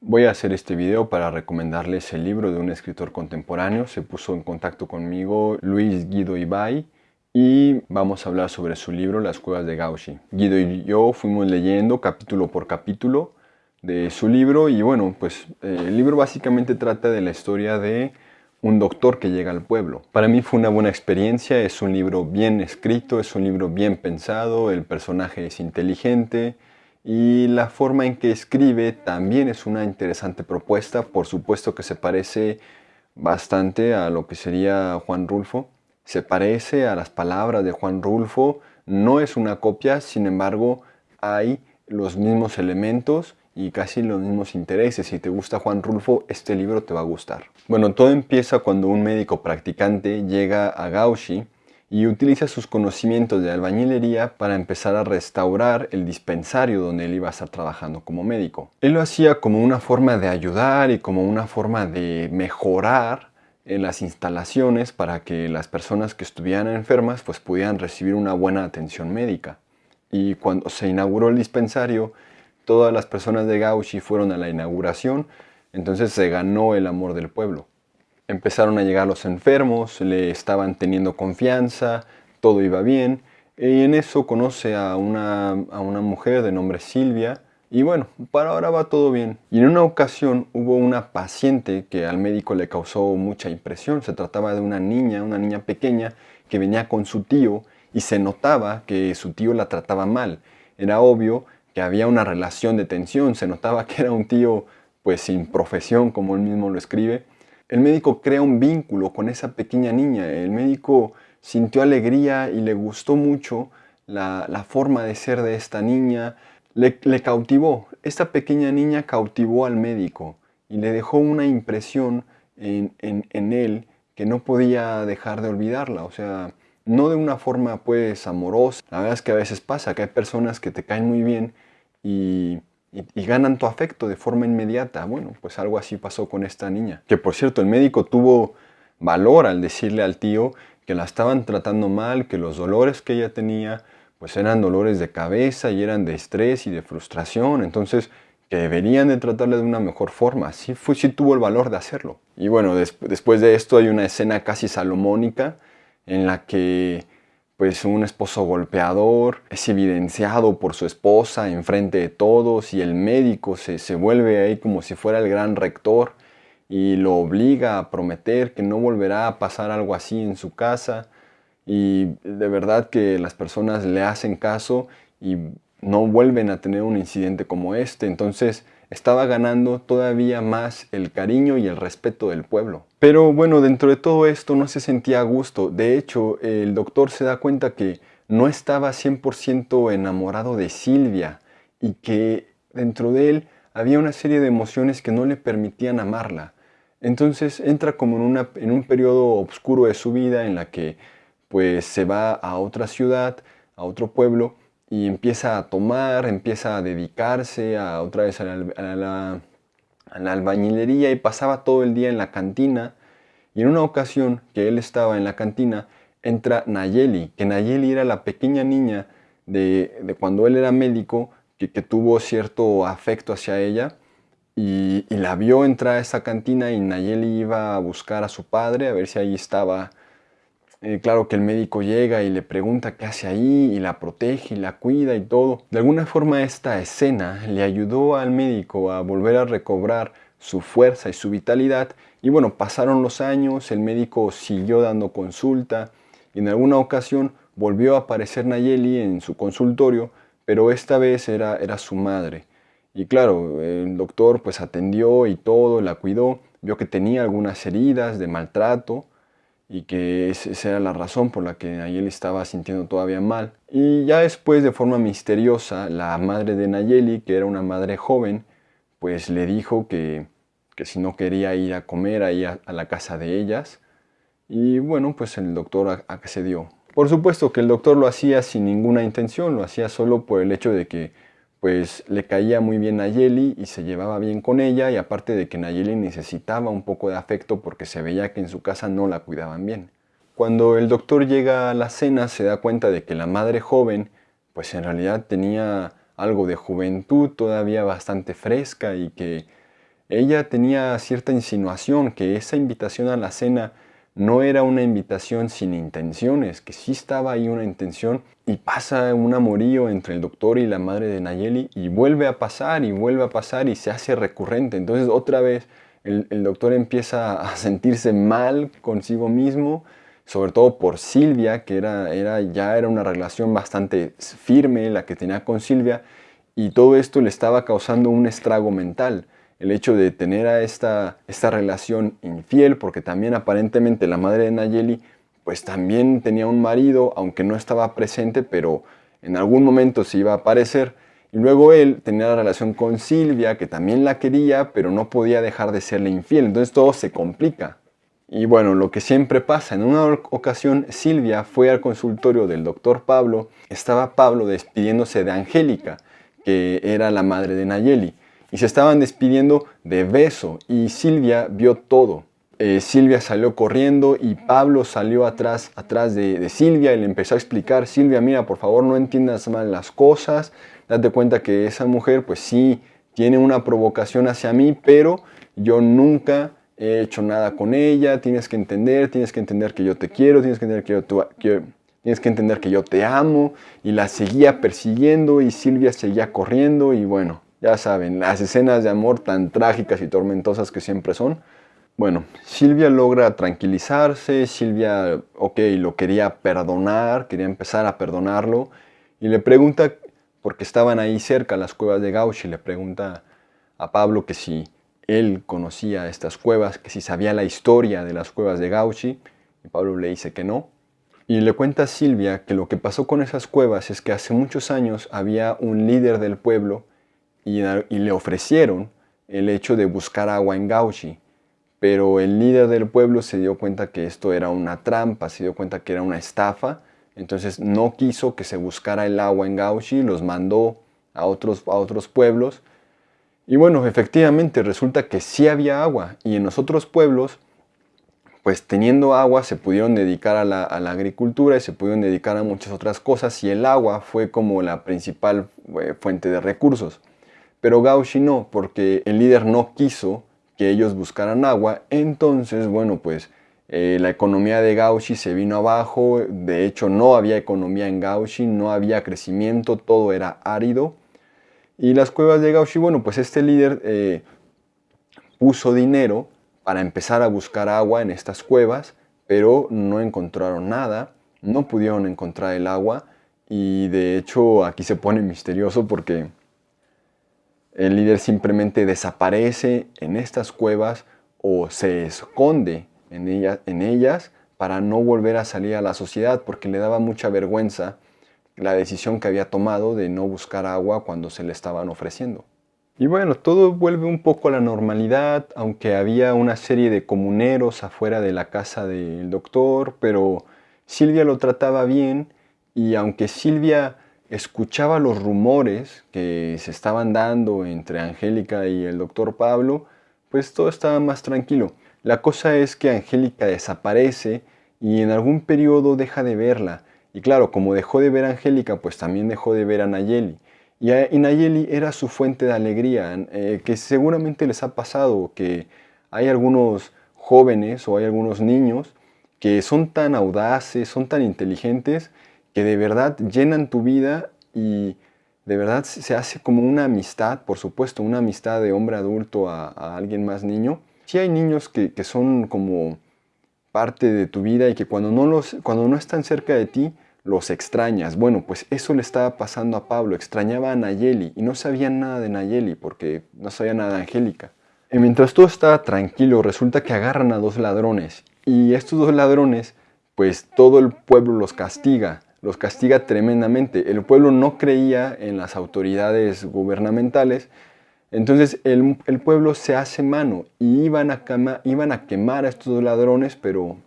Voy a hacer este video para recomendarles el libro de un escritor contemporáneo. Se puso en contacto conmigo Luis Guido Ibay y vamos a hablar sobre su libro Las cuevas de Gauchi. Guido y yo fuimos leyendo capítulo por capítulo de su libro y bueno, pues eh, el libro básicamente trata de la historia de un doctor que llega al pueblo. Para mí fue una buena experiencia, es un libro bien escrito, es un libro bien pensado, el personaje es inteligente y la forma en que escribe también es una interesante propuesta, por supuesto que se parece bastante a lo que sería Juan Rulfo, se parece a las palabras de Juan Rulfo, no es una copia, sin embargo hay los mismos elementos y casi los mismos intereses. Si te gusta Juan Rulfo, este libro te va a gustar. Bueno, todo empieza cuando un médico practicante llega a Gauchi y utiliza sus conocimientos de albañilería para empezar a restaurar el dispensario donde él iba a estar trabajando como médico. Él lo hacía como una forma de ayudar y como una forma de mejorar en las instalaciones para que las personas que estuvieran enfermas pues pudieran recibir una buena atención médica. Y cuando se inauguró el dispensario, todas las personas de Gauchi fueron a la inauguración, entonces se ganó el amor del pueblo. Empezaron a llegar los enfermos, le estaban teniendo confianza, todo iba bien, y en eso conoce a una, a una mujer de nombre Silvia, y bueno, para ahora va todo bien. Y en una ocasión hubo una paciente que al médico le causó mucha impresión. Se trataba de una niña, una niña pequeña, que venía con su tío y se notaba que su tío la trataba mal. Era obvio que había una relación de tensión, se notaba que era un tío pues sin profesión, como él mismo lo escribe. El médico crea un vínculo con esa pequeña niña, el médico sintió alegría y le gustó mucho la, forma de ser de esta niña, le, cautivó, esta pequeña niña cautivó al médico y le dejó una impresión en, en él que no podía dejar de olvidarla, o sea, no de una forma pues amorosa, la verdad es que a veces pasa que hay personas que te caen muy bien y, ganan tu afecto de forma inmediata. Bueno, pues algo así pasó con esta niña. Que por cierto, el médico tuvo valor al decirle al tío que la estaban tratando mal, que los dolores que ella tenía pues eran dolores de cabeza y eran de estrés y de frustración, entonces que deberían de tratarle de una mejor forma. Sí, fue, sí tuvo el valor de hacerlo. Y bueno, después de esto hay una escena casi salomónica en la que pues un esposo golpeador es evidenciado por su esposa en frente de todos y el médico se, se vuelve ahí como si fuera el gran rector y lo obliga a prometer que no volverá a pasar algo así en su casa y de verdad que las personas le hacen caso y no vuelven a tener un incidente como este. Entonces estaba ganando todavía más el cariño y el respeto del pueblo. Pero bueno, dentro de todo esto no se sentía a gusto. De hecho, el doctor se da cuenta que no estaba 100% enamorado de Silvia y que dentro de él había una serie de emociones que no le permitían amarla. Entonces entra como en, en un periodo oscuro de su vida en la que pues se va a otra ciudad, a otro pueblo y empieza a tomar, empieza a dedicarse a otra vez a la, albañilería y pasaba todo el día en la cantina. Y en una ocasión que él estaba en la cantina, entra Nayeli, que Nayeli era la pequeña niña de, cuando él era médico, que, tuvo cierto afecto hacia ella. Y, y, la vio entrar a esa cantina y Nayeli iba a buscar a su padre, a ver si ahí estaba eh, claro que el médico llega y le pregunta qué hace ahí y la protege y la cuida y todo. De alguna forma esta escena le ayudó al médico a volver a recobrar su fuerza y su vitalidad y bueno, pasaron los años, el médico siguió dando consulta y en alguna ocasión volvió a aparecer Nayeli en su consultorio, pero esta vez era, era su madre. Y claro, el doctor pues atendió y todo, la cuidó, vio que tenía algunas heridas de maltrato, y que esa era la razón por la que Nayeli estaba sintiendo todavía mal. Y ya después, de forma misteriosa, la madre de Nayeli, que era una madre joven, pues le dijo que, que si no quería ir a comer ahí a, la casa de ellas. Y bueno, pues el doctor accedió. Por supuesto que el doctor lo hacía sin ninguna intención, lo hacía solo por el hecho de que pues le caía muy bien Nayeli y se llevaba bien con ella y aparte de que Nayeli necesitaba un poco de afecto porque se veía que en su casa no la cuidaban bien. Cuando el doctor llega a la cena se da cuenta de que la madre joven pues en realidad tenía algo de juventud todavía bastante fresca y que ella tenía cierta insinuación que esa invitación a la cena no era una invitación sin intenciones, que sí estaba ahí una intención y pasa un amorío entre el doctor y la madre de Nayeli y vuelve a pasar y vuelve a pasar y se hace recurrente. Entonces otra vez el, doctor empieza a sentirse mal consigo mismo, sobre todo por Silvia, que era, era, ya era una relación bastante firme la que tenía con Silvia y todo esto le estaba causando un estrago mental el hecho de tener a esta, esta relación infiel, porque también aparentemente la madre de Nayeli pues también tenía un marido, aunque no estaba presente, pero en algún momento se iba a aparecer. Y luego él tenía la relación con Silvia, que también la quería, pero no podía dejar de serle infiel. Entonces todo se complica. Y bueno, lo que siempre pasa, en una ocasión Silvia fue al consultorio del doctor Pablo, estaba Pablo despidiéndose de Angélica, que era la madre de Nayeli y se estaban despidiendo de beso y Silvia vio todo. Eh, Silvia salió corriendo y Pablo salió atrás, atrás de, Silvia y le empezó a explicar, Silvia, mira, por favor no entiendas mal las cosas, date cuenta que esa mujer pues sí tiene una provocación hacia mí, pero yo nunca he hecho nada con ella, tienes que entender, tienes que entender que yo te quiero, tienes que entender que yo, tienes que, entender que yo te amo, y la seguía persiguiendo y Silvia seguía corriendo y bueno, ya saben, las escenas de amor tan trágicas y tormentosas que siempre son. Bueno, Silvia logra tranquilizarse, Silvia, ok, lo quería perdonar, quería empezar a perdonarlo, y le pregunta, porque estaban ahí cerca las cuevas de Gauchi, le pregunta a Pablo que si él conocía estas cuevas, que si sabía la historia de las cuevas de Gauchi, y Pablo le dice que no. Y le cuenta a Silvia que lo que pasó con esas cuevas es que hace muchos años había un líder del pueblo y, le ofrecieron el hecho de buscar agua en Gauchi. Pero el líder del pueblo se dio cuenta que esto era una trampa, se dio cuenta que era una estafa, entonces no quiso que se buscara el agua en Gauchi, los mandó a otros, a otros pueblos. Y bueno, efectivamente resulta que sí había agua y en los otros pueblos, pues teniendo agua se pudieron dedicar a la, agricultura y se pudieron dedicar a muchas otras cosas y el agua fue como la principal eh, fuente de recursos. Pero Gauchi no, porque el líder no quiso que ellos buscaran agua, entonces, bueno, pues eh, la economía de Gauchi se vino abajo, de hecho no había economía en Gauchi, no había crecimiento, todo era árido. Y las cuevas de Gauchi, bueno, pues este líder eh, puso dinero para empezar a buscar agua en estas cuevas, pero no encontraron nada, no pudieron encontrar el agua. Y de hecho aquí se pone misterioso porque el líder simplemente desaparece en estas cuevas o se esconde en, ellas para no volver a salir a la sociedad porque le daba mucha vergüenza la decisión que había tomado de no buscar agua cuando se le estaban ofreciendo. Y bueno, todo vuelve un poco a la normalidad, aunque había una serie de comuneros afuera de la casa del doctor, pero Silvia lo trataba bien y aunque Silvia escuchaba los rumores que se estaban dando entre Angélica y el doctor Pablo, pues todo estaba más tranquilo. La cosa es que Angélica desaparece y en algún periodo deja de verla. Y claro, como dejó de ver a Angélica, pues también dejó de ver a Nayeli. Y, Nayeli era su fuente de alegría, eh, que seguramente les ha pasado que hay algunos jóvenes o hay algunos niños que son tan audaces, son tan inteligentes, que de verdad llenan tu vida y de verdad se hace como una amistad, por supuesto, una amistad de hombre adulto a, alguien más niño. Sí hay niños que, son como parte de tu vida y que cuando no, los, cuando no están cerca de ti, los extrañas. Bueno, pues eso le estaba pasando a Pablo, extrañaba a Nayeli y no sabía nada de Nayeli porque no sabía nada de Angélica. Y mientras todo estaba tranquilo, resulta que agarran a dos ladrones y estos dos ladrones, pues todo el pueblo los castiga los castiga tremendamente. El pueblo no creía en las autoridades gubernamentales, entonces el, pueblo se hace mano y iban a, iban a quemar a estos ladrones, pero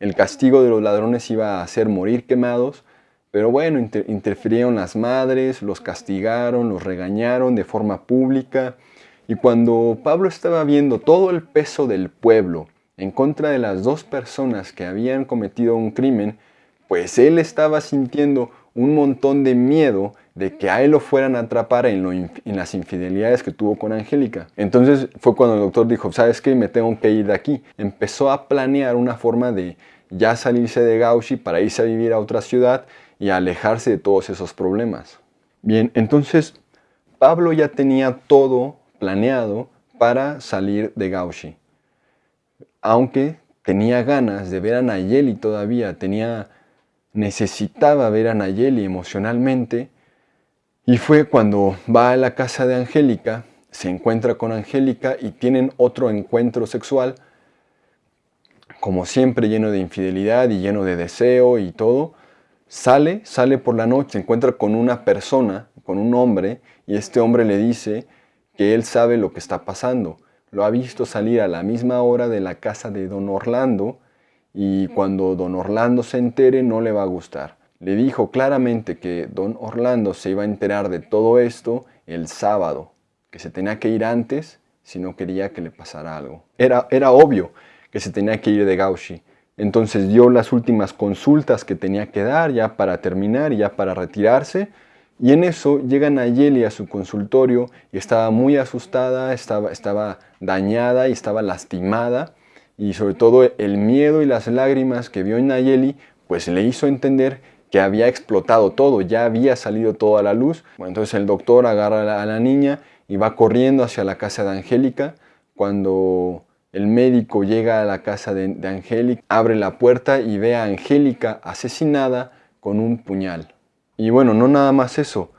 el castigo de los ladrones iba a hacer morir quemados. Pero bueno, interfirieron las madres, los castigaron, los regañaron de forma pública. Y cuando Pablo estaba viendo todo el peso del pueblo en contra de las dos personas que habían cometido un crimen, pues él estaba sintiendo un montón de miedo de que a él lo fueran a atrapar en, las infidelidades que tuvo con Angélica. Entonces fue cuando el doctor dijo, ¿sabes qué? Me tengo que ir de aquí. Empezó a planear una forma de ya salirse de Gauchi para irse a vivir a otra ciudad y alejarse de todos esos problemas. Bien, entonces Pablo ya tenía todo planeado para salir de Gauchi. Aunque tenía ganas de ver a Nayeli todavía, tenía, necesitaba ver a Nayeli emocionalmente, y fue cuando va a la casa de Angélica, se encuentra con Angélica y tienen otro encuentro sexual, como siempre lleno de infidelidad y lleno de deseo y todo. Sale, sale por la noche, se encuentra con una persona, con un hombre, y este hombre le dice que él sabe lo que está pasando. Lo ha visto salir a la misma hora de la casa de don Orlando y cuando don Orlando se entere no le va a gustar le dijo claramente que don Orlando se iba a enterar de todo esto el sábado, que se tenía que ir antes si no quería que le pasara algo. Era, era obvio que se tenía que ir de Gauchi. Entonces dio las últimas consultas que tenía que dar ya para terminar, ya para retirarse. Y en eso llega Nayeli a su consultorio y estaba muy asustada, estaba, estaba dañada y estaba lastimada. Y sobre todo el miedo y las lágrimas que vio en Nayeli, pues le hizo entender que había explotado todo, ya había salido todo a la luz. Bueno, entonces el doctor agarra a la, niña y va corriendo hacia la casa de Angélica. Cuando el médico llega a la casa de, de Angélica, abre la puerta y ve a Angélica asesinada con un puñal. Y bueno, no nada más eso.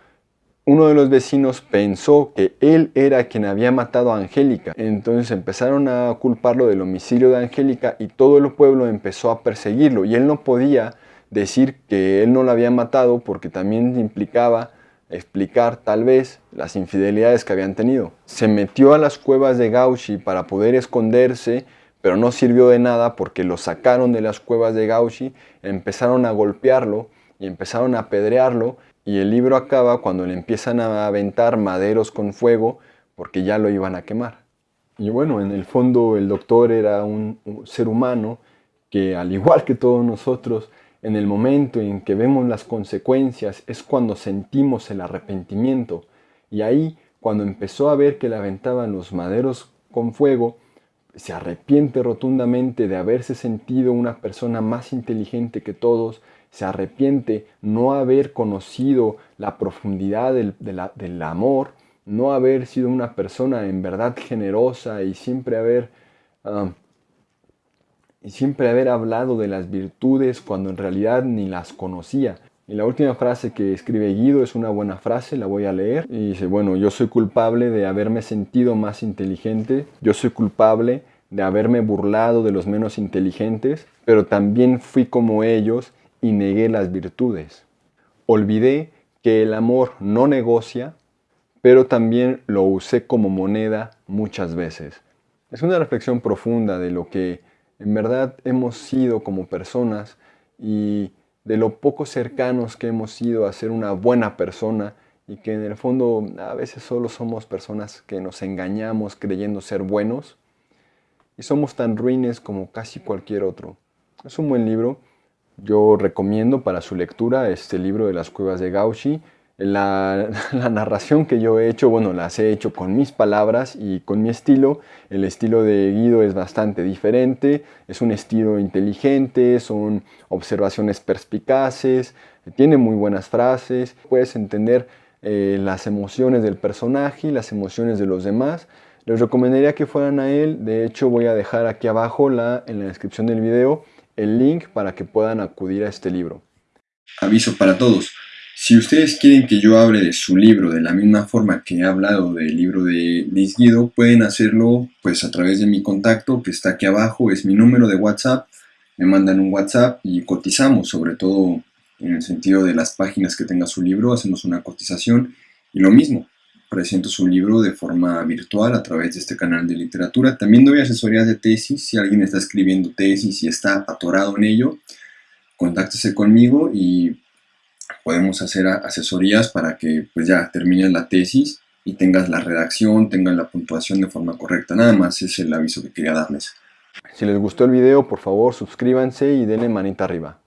Uno de los vecinos pensó que él era quien había matado a Angélica. Entonces empezaron a culparlo del homicidio de Angélica y todo el pueblo empezó a perseguirlo. Y él no podía decir que él no la había matado porque también implicaba explicar tal vez las infidelidades que habían tenido. Se metió a las cuevas de Gauchi para poder esconderse, pero no sirvió de nada porque lo sacaron de las cuevas de Gauchi, empezaron a golpearlo y empezaron a apedrearlo y el libro acaba cuando le empiezan a aventar maderos con fuego porque ya lo iban a quemar. Y bueno, en el fondo el doctor era un ser humano que al igual que todos nosotros en el momento en que vemos las consecuencias es cuando sentimos el arrepentimiento. Y ahí, cuando empezó a ver que le aventaban los maderos con fuego, se arrepiente rotundamente de haberse sentido una persona más inteligente que todos, se arrepiente no haber conocido la profundidad del, del amor, no haber sido una persona en verdad generosa y siempre haber ah, y siempre haber hablado de las virtudes cuando en realidad ni las conocía. Y la última frase que escribe Guido es una buena frase, la voy a leer. Y dice, bueno, yo soy culpable de haberme sentido más inteligente, yo soy culpable de haberme burlado de los menos inteligentes, pero también fui como ellos y negué las virtudes. Olvidé que el amor no negocia, pero también lo usé como moneda muchas veces. Es una reflexión profunda de lo que en verdad hemos sido como personas y de lo poco cercanos que hemos sido a ser una buena persona y que en el fondo a veces solo somos personas que nos engañamos creyendo ser buenos y somos tan ruines como casi cualquier otro. Es un buen libro, yo recomiendo para su lectura este libro de las cuevas de Gauchi, la, narración que yo he hecho, bueno, las he hecho con mis palabras y con mi estilo. El estilo de Guido es bastante diferente, es un estilo inteligente, son observaciones perspicaces, tiene muy buenas frases, puedes entender eh, las emociones del personaje y las emociones de los demás. Les recomendaría que fueran a él, de hecho voy a dejar aquí abajo la, en la descripción del video el link para que puedan acudir a este libro. Aviso para todos. Si ustedes quieren que yo hable de su libro de la misma forma que he hablado del libro de Liz Guido, pueden hacerlo pues a través de mi contacto que está aquí abajo, es mi número de WhatsApp, me mandan un WhatsApp y cotizamos, sobre todo en el sentido de las páginas que tenga su libro, hacemos una cotización y lo mismo, presento su libro de forma virtual a través de este canal de literatura. También doy asesorías de tesis, si alguien está escribiendo tesis y está atorado en ello, contáctese conmigo y podemos hacer asesorías para que pues ya termines la tesis y tengas la redacción, tengas la puntuación de forma correcta. Nada más es el aviso que quería darles. Si les gustó el video, por favor suscríbanse y denle manita arriba.